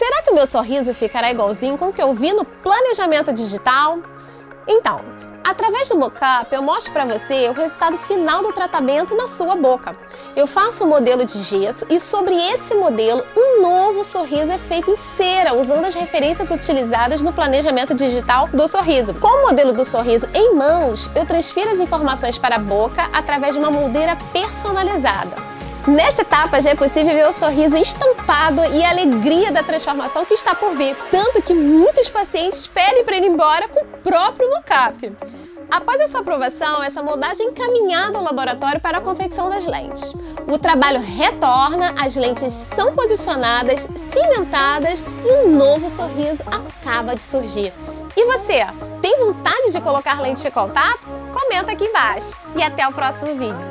Será que o meu sorriso ficará igualzinho com o que eu vi no planejamento digital? Então, Através do mockup, eu mostro para você o resultado final do tratamento na sua boca. Eu faço um modelo de gesso e sobre esse modelo, um novo sorriso é feito em cera, usando as referências utilizadas no planejamento digital do sorriso. Com o modelo do sorriso em mãos, eu transfiro as informações para a boca através de uma moldeira personalizada. Nessa etapa já é possível ver o sorriso estampado e a alegria da transformação que está por vir, tanto que muitos pacientes pedem para ir embora com o próprio mockup. Após a sua aprovação, essa moldagem é encaminhada ao laboratório para a confecção das lentes. O trabalho retorna, as lentes são posicionadas, cimentadas e um novo sorriso acaba de surgir. E você, tem vontade de colocar lente de contato? Comenta aqui embaixo. E até o próximo vídeo.